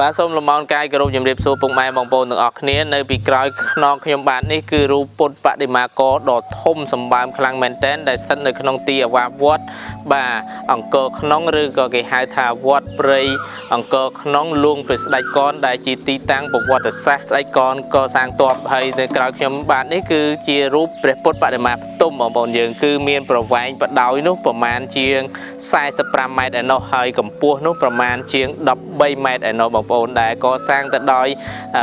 បាទសូមលំអរកាយគោរពជំរាបសួរពុកម៉ែបងប្អូនទាំងអស់គ្នានៅពីក្រោយខ្នងខ្ញុំបាទនេះគឺរូបពុទ្ធបដិមាករដ៏ធំសម្បើមខ្លាំងមែនទែនដែលស្ថិតនៅក្នុងទីអាវាសវត្តបាទអង្គរក្នុងឬក៏គេហៅថាវត្តព្រៃអង្គរក្នុងលួងព្រះស្ដេចកនដែលជាទីតាំងប្រវត្តិសាស្ត្រស្ដេចកនកសាងទ័ពហើយនៅក្រោយខ្ញុំបាទនេះគឺជារូបព្រះពុទ្ធបដិមាផ្ទុំបងប្អូនយើងគឺមានប្រវែងបដោយនោះប្រមាណជាង45ម៉ែត្រឯណោះហើយកម្ពស់នោះប្រមាណជាង13ម៉ែត្រឯណោះបងប្អូនដែលកសាងទៅដោយ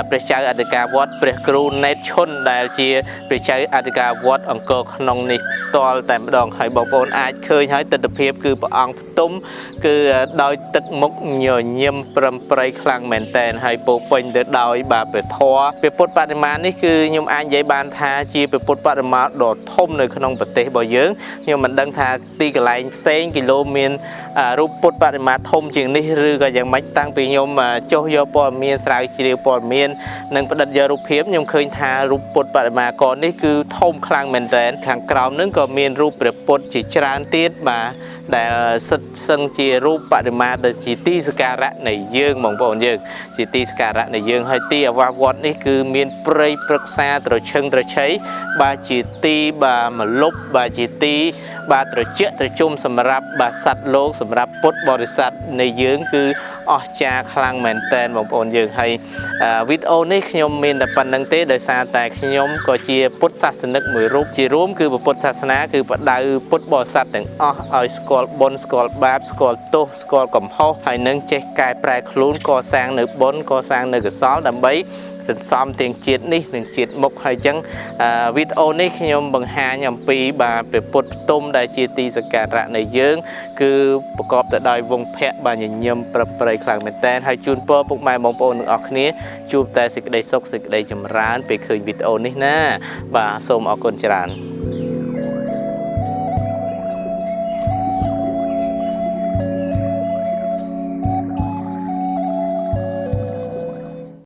ព្រះចៅអធិការវត្តព្រះគ្រូណេតឈុនដែលជាព្រះចៅអធិការវត្តអង្គរក្នុងនេះផ្ទាល់តែម្ដងហើយបងប្អូនអាចឃើញហើយទស្សនភាពគឺព្រះអង្គផ្ទុំគឺដោយទឹកមុខញញឹមប្រំប្រៃខ្លាំងមែនតែនហើយពោពេញទៅដោយបាទព្រះធម៌ព្រះពុទ្ធបដិមានេះគឺខ្ញុំអាចនិយាយបានថាជាព្រះពុទ្ធបដិមាដ៏ធំនៅក្នុងប្រទេសរបស់យើងខ្ញុំមិនដឹងថាទីកន្លែងផ្សេងគីឡូមានរូបពុទ្ធបដិមាធំជាងនេះឬក៏យ៉ាងម៉េចតាំងពីខ្ញុំចុះយកព័ត៌មានស្រាវជ្រាវព័ត៌មាននិងផ្ដិតយករូបភាពខ្ញុំឃើញថារូបពុទ្ធបដិមាកនេះគឺធំខ្លាំងមែនទែនខាងក្រោមនឹងក៏មានរូបព្រះពុទ្ធជាច្រើនទៀតបាទដែលសិតសឹងជារូបបដិមាដែលជាទីសក្ការៈនៃយើងបងប្អូនយើង ជាទីសក្ការៈនៃយើងហើយទីអាវាសវត្តនេះគឺមានព្រៃព្រឹក្សាត្រឈឹងត្រឆៃបាទជាទីបាទមលុបបាទជាទី បាទត្រជាក់ត្រជុំសម្រាប់បាទសัตว์លោកសម្រាប់ពុទ្ធបរិស័ទនៃយើងគឺ អស្ចារ្យខ្លាំងមែនតែនបងប្អូនយើងហើយវីដេអូនេះខ្ញុំមានតែប៉ុណ្្នឹងទេដោយសារតែខ្ញុំក៏ជាពុទ្ធសាសនិកមួយរូបជារួមគឺពុទ្ធសាសនាគឺបដៅពុទ្ធបរិស័ទទាំងអស់ឲ្យស្គាល់បុណ្យស្គាល់បាបស្គាល់ទោសស្គាល់កំហុសហើយនឹងចេះកែប្រែខ្លួនកសាងនៅបុណ្យកសាងនៅកុសលដើម្បីសន្សំទាំងជាតិនេះនិងជាតិមុខហើយអញ្ចឹងវីដេអូនេះខ្ញុំបង្ហាញអំពីបាទព្រះពុទ្ធផ្ទុំដែលជាទីសក្ការៈនៃយើង គឺប្រកបទៅដោយវងភ័ក្របាទញញឹមប្រព្រៃខ្លាំងមែនតើហើយជូនពរពុកម៉ែបងប្អូនទាំងអស់គ្នាជួបតែសេចក្តីសុខសេចក្តីចម្រើនពេលឃើញវីដេអូនេះណាបាទសូមអរគុណច្រើន